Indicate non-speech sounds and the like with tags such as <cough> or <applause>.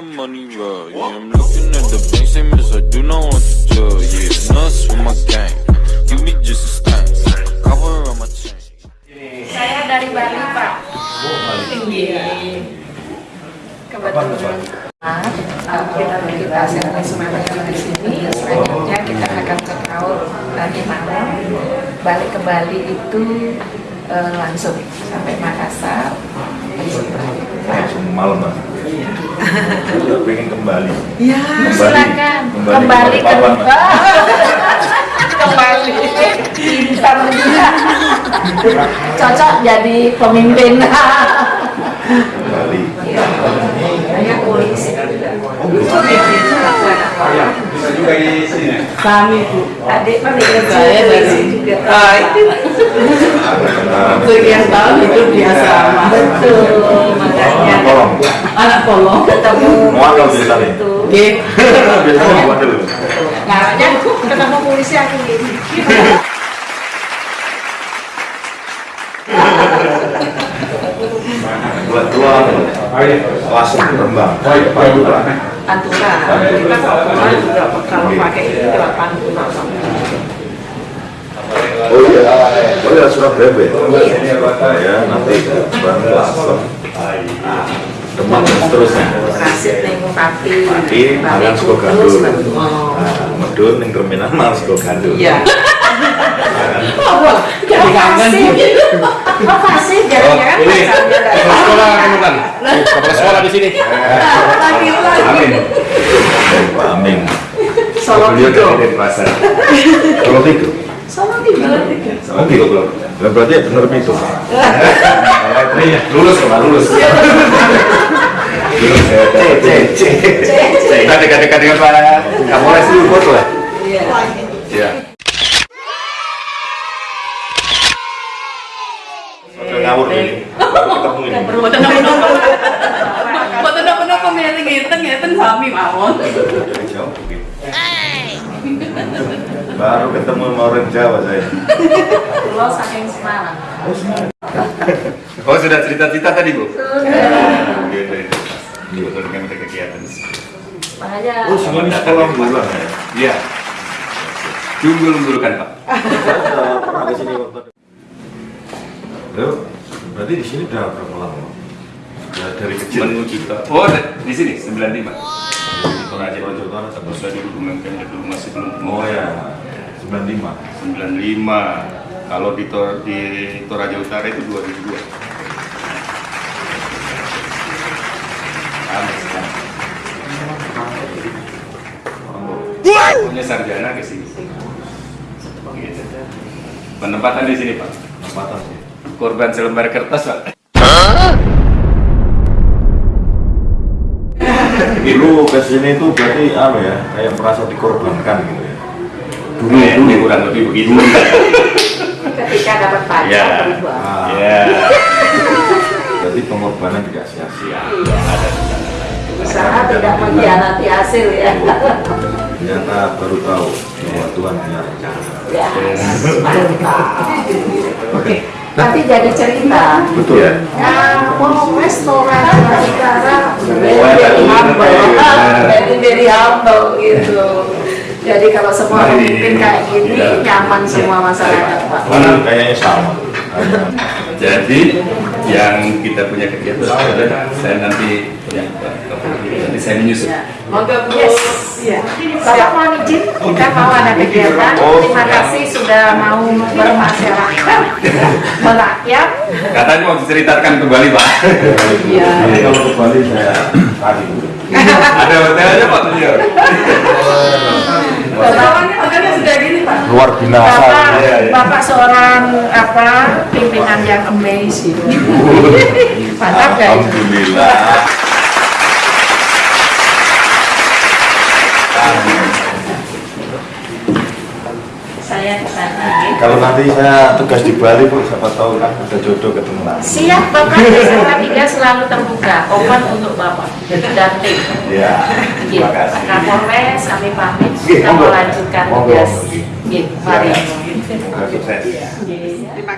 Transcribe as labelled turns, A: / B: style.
A: my money roll. Yeah, I'm looking at the bank statements, I do not want to jail. Yeah, nuts with my gang. You be just a. Cover on my chain.
B: Saya dari Bali, Pak. Tinggi. Kebetulan uh, kita kita sampai semuanya di sini. Selanjutnya kita akan cek out nanti malam. Balik ke Bali itu uh, langsung sampai Makassar.
C: langsung malam mas Udah pengen kembali.
B: Ya,
C: Kembali.
B: silakan.
C: Kembali
B: kembali
C: ke Balikpapan, <laughs>
B: kembali. Pintar juga cocok jadi pemimpin.
C: Kembali.
B: Saya polisi
D: Bisa juga di sini.
E: Kami bu,
B: adik pemimpin
E: Saya dari-
B: juga?
E: Ah itu. Sekian tahun hidup di asrama.
B: betul. Makanya
E: Anak kolong. <laughs>
B: ketemu polisi
C: ceritanya.
B: itu.
E: Oke.
C: biasanya buat dulu.
B: Makanya ketemu polisi aku gini
C: buat dua langsung berkembang
B: pantura. Kita kalau juga kalau pakai itu lewat pantura
C: oh iya. Oh iya Surabaya. Ya ya nanti barang langsung Demak dan seterusnya
B: transit ning Pati
C: Pati, mangan sego gandul. Nah, medun yang terminal mas kok gandul
E: Iya.
B: Jadi
E: kangen.
B: Makasih, jangan-jangan
D: ini.
B: Pacarnya dari
D: kepala sekolah kan kepala sekolah di sini
C: Amin. Pak Amin dari Denpasar. Solo Tigo
B: Solo Tigo.
C: Solo Tigo belum Lah, berarti ya bener itu. Iya, lulus kok lulus. Lulus. Ya C C C Kita dekat-dekat dengan Pak. Kapolres dulu foto ya.
B: Iya.
C: Iya. Ngawur ini Baru ketemu ini.
E: Nopo-nopo. Boten sami mawon.
C: Baru ketemu sama orang Jawa saya
B: Pulau saking Semarang.
C: Oh sudah cerita-cerita tadi Bu?
B: Sudah.
C: Dengan ada kegiatan
B: Makanya
C: Oh, semuanya sekolah bulan ya?
D: iya Junggul dulu kan pak
C: Saya pernah ke sini waktu Loh, berarti di sini udah berapa lama? Ya, dari kecil.
D: Menuju ke oh di sini 95
C: Di Toraja Toraja Utara
D: Kalau saya dulu mungkin dulu masih belum.
C: Oh ya, 95
D: 95 kalau di Tor di Toraja Utara itu 2002 Lama sekali. punya sarjana ke sini. Gitu. penempatan di sini pak.
C: Tempatan sih
D: korban selembar kertas pak
C: Dulu ke sini tuh berarti apa ya, kayak merasa dikorbankan gitu ya. Dulu,
D: Kayak
C: dulu.
D: kurang lebih begitu. <laughs>
B: Ketika dapat pacar
D: ya
B: berubah.
C: Ah,
D: ya
C: Berarti pengorbanan tidak sia-sia.
D: Ada
B: Usaha tidak mengkhianati hasil ya.
C: Ternyata baru tahu bahwa Tuhan punya rencana.
B: Ya, mantap. Oke, nanti jadi cerita.
C: Betul ya?
B: Ya, mau restoran negara very humble, very very humble gitu. Jadi kalau semua
D: Mari.
B: pemimpin kayak gini
D: Ya.
B: nyaman semua masyarakat Pak.
C: Kayaknya sama
D: Jadi yang kita punya kegiatan adalah saya nanti ya, nanti saya menyusun.
E: Monggo Bu.
B: Yes. Ya. Bapak mohon izin, kita mau ada kegiatan. Terima kasih sudah mau bermasyarakat, <laughs> merakyat.
D: Katanya mau diceritakan kembali pak.
E: Iya.
C: Nanti kalau ke Bali saya tadi
D: Ada hotelnya pak.
E: Lawannya makanya sudah Pak.
C: Luar binasa
B: Bapak,
D: Iya, iya.
B: Bapak seorang apa pimpinan yang amazing. <laughs> Mantap ya.
C: Alhamdulillah
B: Saya ke sana.
C: Kalau nanti saya tugas di Bali Bu, siapa tahu kan ada jodoh ketemu lagi
B: Siap Bapak, Desa tiga selalu terbuka, open untuk Bapak dan tim.
C: Ya,
B: Gitu.
C: terima kasih
B: Pak Kapolres, kami pamit. Kita melanjutkan tugas.
C: Nggih.
B: Gitu, mari.
C: Semoga sukses
B: Terima kasih.